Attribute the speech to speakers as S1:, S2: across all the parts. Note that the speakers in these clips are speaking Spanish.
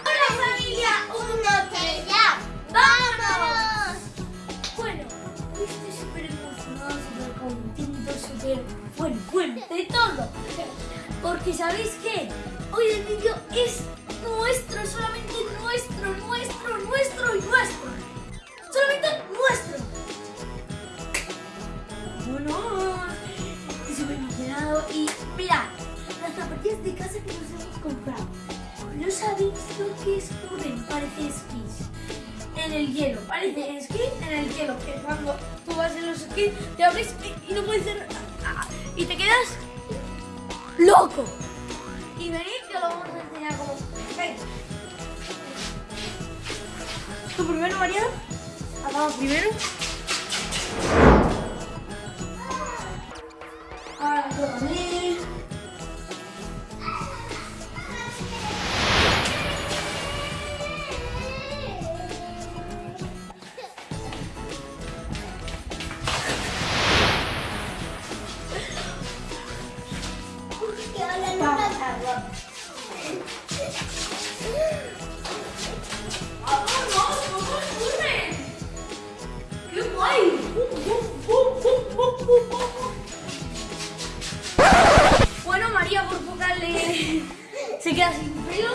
S1: Hola familia, un ya. ¡Vámonos! Bueno, estoy súper emocionado, súper contento, súper bueno, bueno, de todo. Porque sabéis que hoy el vídeo es nuestro, solamente nuestro, nuestro, nuestro y nuestro. Solamente nuestro. Bueno, estoy súper emocionado y mirad, las zapatillas de casa que nos hemos comprado. ¿No sabéis lo que es Parece esquís. En el hielo, parece esquí en el hielo. Que cuando tú vas en los esquís, te abres y, no puedes hacer... Y te quedas loco. Y venid que lo vamos a enseñar como... Venga. ¿Tú primero, María? Hagamos primero. Ahora toca a Bueno, María por poco le... se queda sin pelo.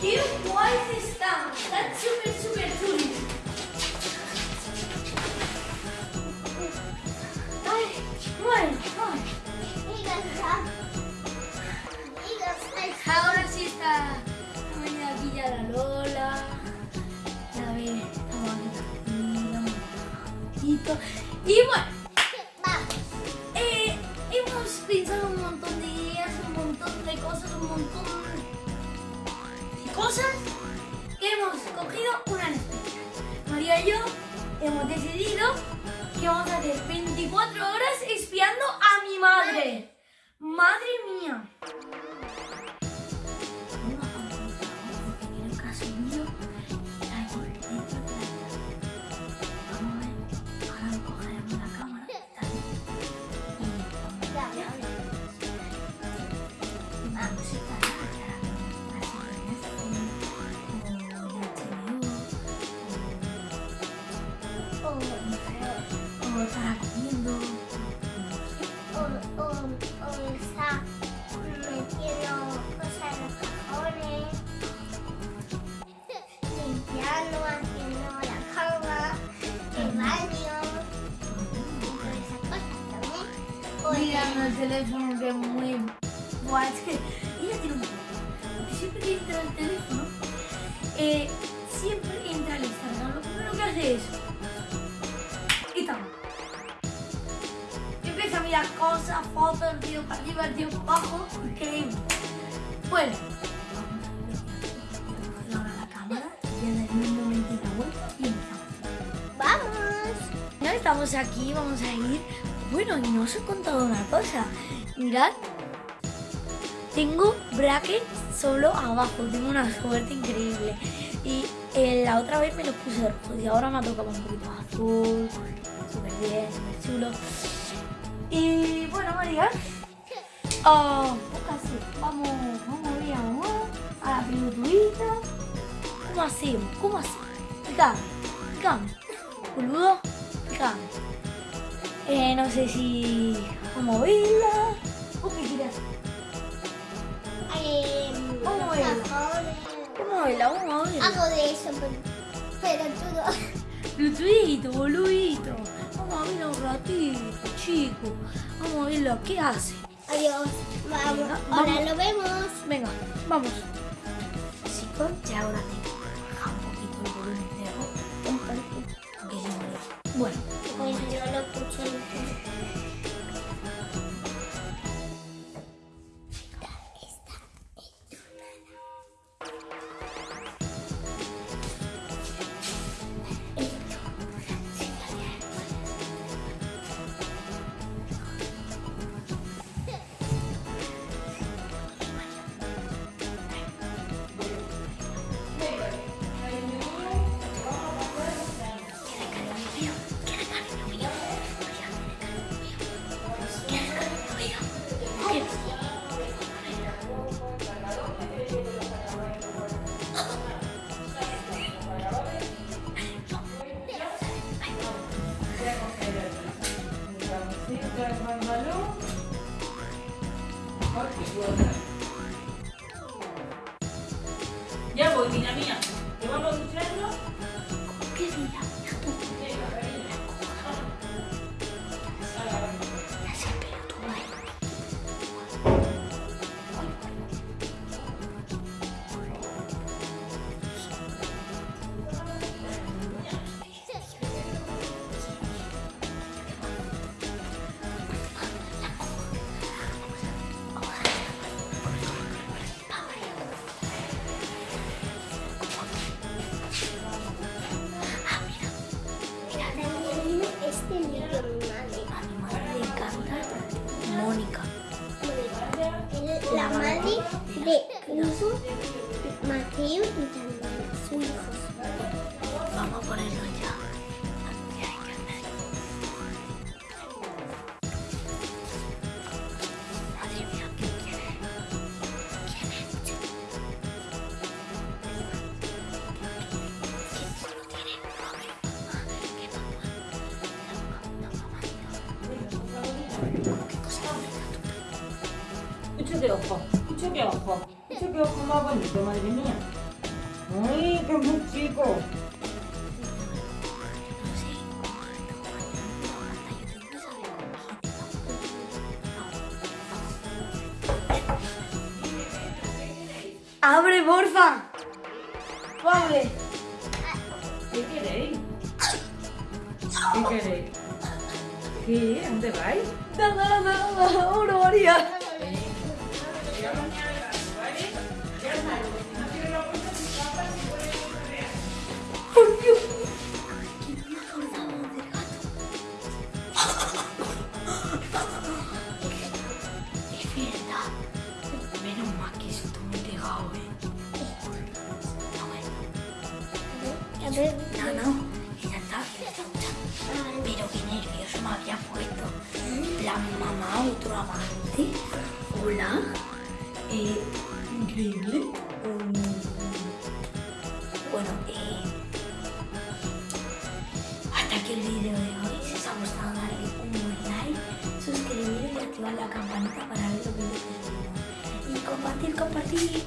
S1: ¡Qué guays están! Y bueno, eh, hemos pensado un montón de ideas, un montón de cosas, un montón de cosas que hemos cogido una especial. María y yo hemos decidido que vamos a hacer 24 horas espiando a mi madre. Madre Mirando el teléfono que es muy... Buah, es que ella tiene un problema. Porque siempre que entra el teléfono, eh, siempre entra al Instagram. Lo primero que hace es... Y empieza a mirar cosas, fotos, tío para arriba, tío para abajo. Increíble. Bueno. Vamos a ver ahora la cámara. Y en un momentito la vuelta y empezamos.
S2: ¡Vamos!
S1: No estamos aquí, vamos a ir. Bueno, y no os he contado una cosa. Mirad, tengo brackets solo abajo, tengo una suerte increíble. Y eh, la otra vez me los puse rojos y ahora me ha tocado un poquito azul. Súper bien, súper chulo. Y bueno, María, oh, casi, vamos, vamos a ir a, la pilotuita. ¿Cómo hacemos? ¿Cómo hacemos? Explícame, explícame. Boludo. Eh, no sé si vamos a verla. ¿O qué?
S2: Eh,
S1: Vamos a
S2: los
S1: verla.
S2: cajones.
S1: Vamos a vamos.
S2: Algo de eso, pero, pero todo.
S1: Blutudito, boludito. Vamos a verla un ratito, chicos. Vamos a verla. ¿Qué hace?
S2: Adiós. Vamos.
S1: Venga,
S2: Ahora
S1: vamos.
S2: lo vemos.
S1: Venga, vamos. Chicos, ya ahora bajar un poquito el volumen de no, Bueno,
S2: Pues yo lo
S3: Ya voy, mira mía. Vamos
S4: a ponerlo ya. Ya hay que hacer. Madre mía, ¿quién es? ¿Quién es? ¿Quién lo tiene? ¿Qué mamá? ¿Qué cosa
S3: Escucha qué ojo, escucha qué ojo, escucha qué
S4: ¡Abre, porfa! ¡Abre!
S3: ¿Qué queréis? ¿Qué queréis? ¿Qué? ¿Dónde vais?
S4: ¡Nada, nada, nada! ¡Una María! ¡Ay,
S2: Ver,
S4: no, no. Está escuchando. Pero qué nervioso me había puesto. La mamá, otro amante. Hola. Eh, increíble. Mm. Bueno, eh, hasta aquí el vídeo de hoy. Si os ha gustado, darle un like, suscribiros y activar la campanita para ver los vídeos que. Y compartir, compartir.